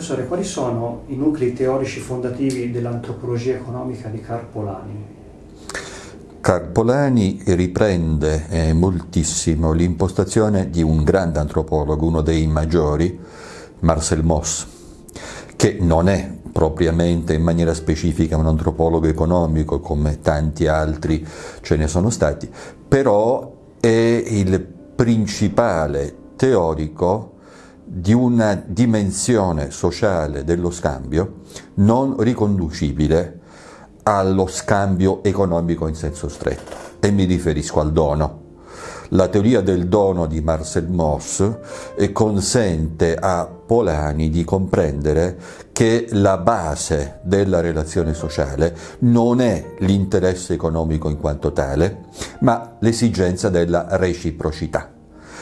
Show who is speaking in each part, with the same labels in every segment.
Speaker 1: Professore, quali sono i nuclei teorici fondativi dell'antropologia economica di Carpolani?
Speaker 2: Carpolani riprende eh, moltissimo l'impostazione di un grande antropologo, uno dei maggiori, Marcel Mauss, che non è propriamente in maniera specifica un antropologo economico come tanti altri ce ne sono stati, però è il principale teorico di una dimensione sociale dello scambio non riconducibile allo scambio economico in senso stretto e mi riferisco al dono. La teoria del dono di Marcel Mauss eh, consente a Polani di comprendere che la base della relazione sociale non è l'interesse economico in quanto tale, ma l'esigenza della reciprocità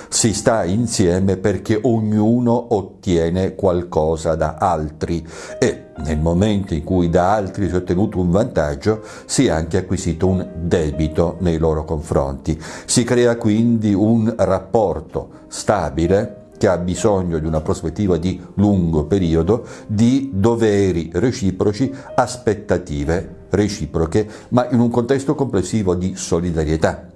Speaker 2: si sta insieme perché ognuno ottiene qualcosa da altri e nel momento in cui da altri si è ottenuto un vantaggio si è anche acquisito un debito nei loro confronti. Si crea quindi un rapporto stabile che ha bisogno di una prospettiva di lungo periodo, di doveri reciproci, aspettative reciproche, ma in un contesto complessivo di solidarietà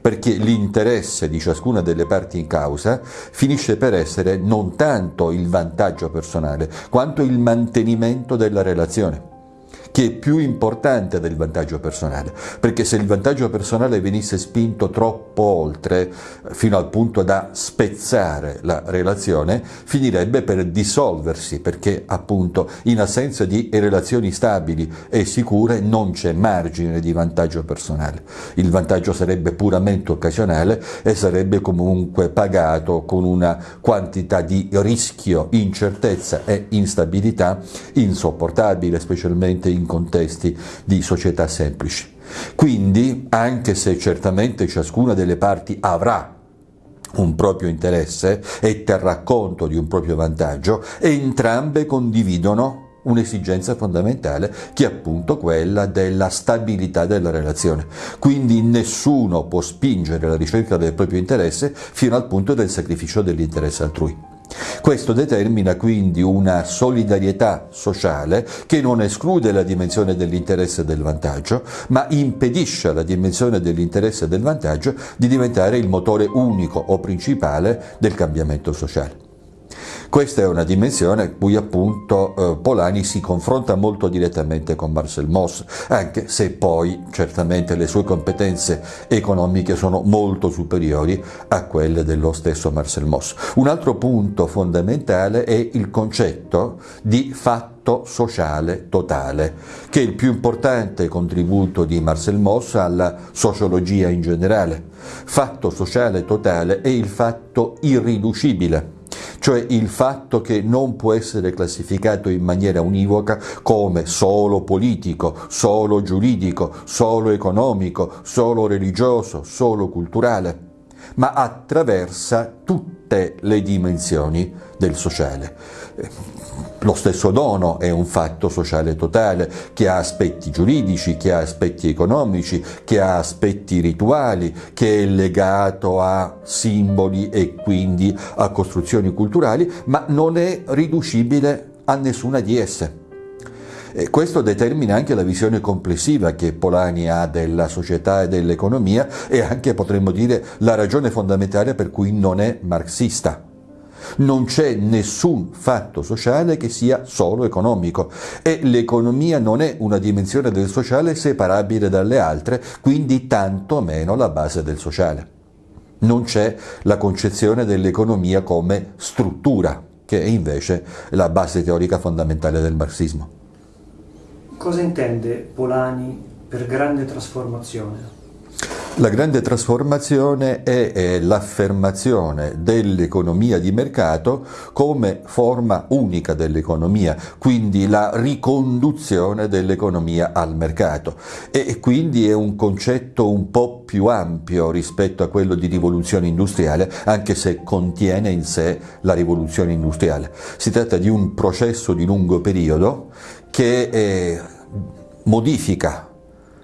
Speaker 2: perché l'interesse di ciascuna delle parti in causa finisce per essere non tanto il vantaggio personale, quanto il mantenimento della relazione che è più importante del vantaggio personale, perché se il vantaggio personale venisse spinto troppo oltre, fino al punto da spezzare la relazione, finirebbe per dissolversi, perché appunto in assenza di relazioni stabili e sicure non c'è margine di vantaggio personale. Il vantaggio sarebbe puramente occasionale e sarebbe comunque pagato con una quantità di rischio, incertezza e instabilità insopportabile, specialmente in contesti di società semplici. Quindi, anche se certamente ciascuna delle parti avrà un proprio interesse e terrà conto di un proprio vantaggio, entrambe condividono un'esigenza fondamentale che è appunto quella della stabilità della relazione. Quindi nessuno può spingere la ricerca del proprio interesse fino al punto del sacrificio dell'interesse altrui. Questo determina quindi una solidarietà sociale che non esclude la dimensione dell'interesse e del vantaggio, ma impedisce alla dimensione dell'interesse e del vantaggio di diventare il motore unico o principale del cambiamento sociale. Questa è una dimensione a cui appunto eh, Polani si confronta molto direttamente con Marcel Mauss, anche se poi certamente le sue competenze economiche sono molto superiori a quelle dello stesso Marcel Mauss. Un altro punto fondamentale è il concetto di fatto sociale totale, che è il più importante contributo di Marcel Mauss alla sociologia in generale. Fatto sociale totale è il fatto irriducibile cioè il fatto che non può essere classificato in maniera univoca come solo politico, solo giuridico, solo economico, solo religioso, solo culturale, ma attraversa tutte le dimensioni del sociale. Lo stesso dono è un fatto sociale totale che ha aspetti giuridici, che ha aspetti economici, che ha aspetti rituali, che è legato a simboli e quindi a costruzioni culturali, ma non è riducibile a nessuna di esse. E questo determina anche la visione complessiva che Polani ha della società e dell'economia e anche potremmo dire la ragione fondamentale per cui non è marxista. Non c'è nessun fatto sociale che sia solo economico e l'economia non è una dimensione del sociale separabile dalle altre, quindi tanto meno la base del sociale. Non c'è la concezione dell'economia come struttura, che è invece la base teorica fondamentale del marxismo.
Speaker 1: Cosa intende Polani per grande trasformazione?
Speaker 2: La grande trasformazione è l'affermazione dell'economia di mercato come forma unica dell'economia, quindi la riconduzione dell'economia al mercato e quindi è un concetto un po' più ampio rispetto a quello di rivoluzione industriale, anche se contiene in sé la rivoluzione industriale. Si tratta di un processo di lungo periodo che eh, modifica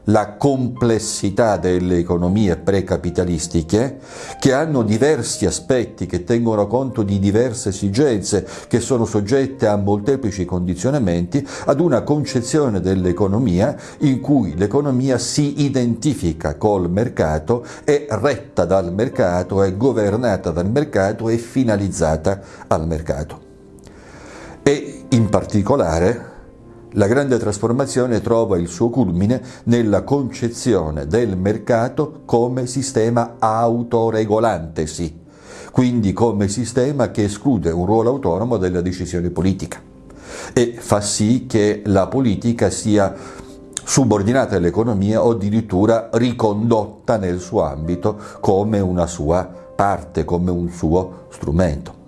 Speaker 2: la complessità delle economie precapitalistiche che hanno diversi aspetti, che tengono conto di diverse esigenze, che sono soggette a molteplici condizionamenti, ad una concezione dell'economia in cui l'economia si identifica col mercato, è retta dal mercato, è governata dal mercato, è finalizzata al mercato. E in particolare la grande trasformazione trova il suo culmine nella concezione del mercato come sistema autoregolantesi, quindi come sistema che esclude un ruolo autonomo della decisione politica e fa sì che la politica sia subordinata all'economia o addirittura ricondotta nel suo ambito come una sua parte, come un suo strumento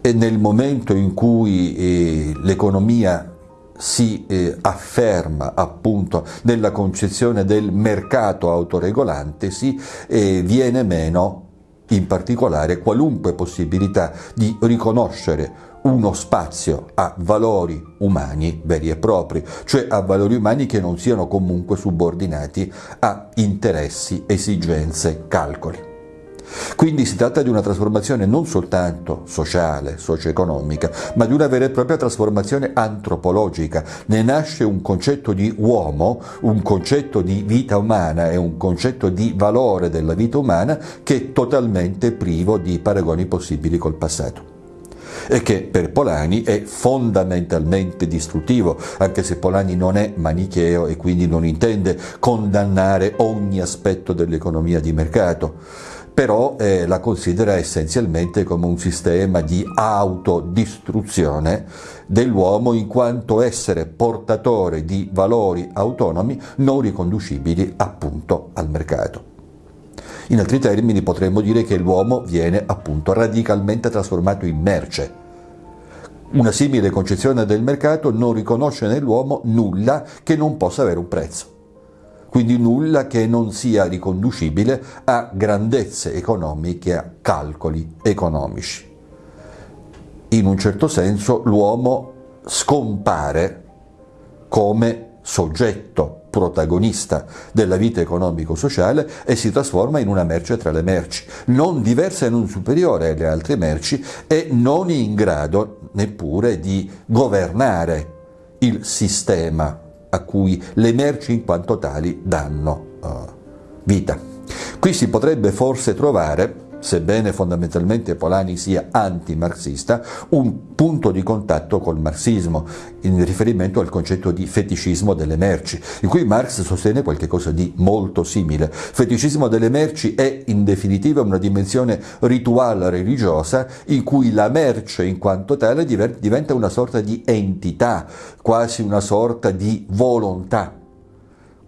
Speaker 2: e nel momento in cui eh, l'economia si eh, afferma appunto nella concezione del mercato autoregolante, si eh, viene meno in particolare qualunque possibilità di riconoscere uno spazio a valori umani veri e propri, cioè a valori umani che non siano comunque subordinati a interessi, esigenze, calcoli. Quindi si tratta di una trasformazione non soltanto sociale, socio-economica, ma di una vera e propria trasformazione antropologica. Ne nasce un concetto di uomo, un concetto di vita umana e un concetto di valore della vita umana che è totalmente privo di paragoni possibili col passato e che per Polani è fondamentalmente distruttivo, anche se Polani non è manicheo e quindi non intende condannare ogni aspetto dell'economia di mercato però eh, la considera essenzialmente come un sistema di autodistruzione dell'uomo in quanto essere portatore di valori autonomi non riconducibili appunto al mercato. In altri termini potremmo dire che l'uomo viene appunto radicalmente trasformato in merce. Una simile concezione del mercato non riconosce nell'uomo nulla che non possa avere un prezzo quindi nulla che non sia riconducibile a grandezze economiche, a calcoli economici. In un certo senso l'uomo scompare come soggetto protagonista della vita economico-sociale e si trasforma in una merce tra le merci, non diversa e non superiore alle altre merci e non in grado neppure di governare il sistema a cui le merci in quanto tali danno uh, vita. Qui si potrebbe forse trovare sebbene fondamentalmente Polani sia anti-marxista, un punto di contatto col marxismo, in riferimento al concetto di feticismo delle merci, in cui Marx sostiene qualcosa di molto simile. Feticismo delle merci è in definitiva una dimensione rituale religiosa in cui la merce in quanto tale diventa una sorta di entità, quasi una sorta di volontà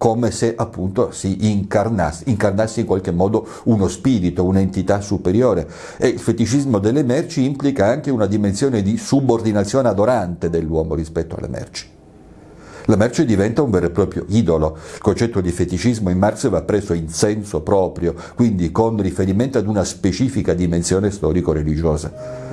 Speaker 2: come se appunto si incarnasse, incarnasse in qualche modo uno spirito, un'entità superiore. E il feticismo delle merci implica anche una dimensione di subordinazione adorante dell'uomo rispetto alle merci. La merce diventa un vero e proprio idolo. Il concetto di feticismo in Marx va preso in senso proprio, quindi con riferimento ad una specifica dimensione storico-religiosa.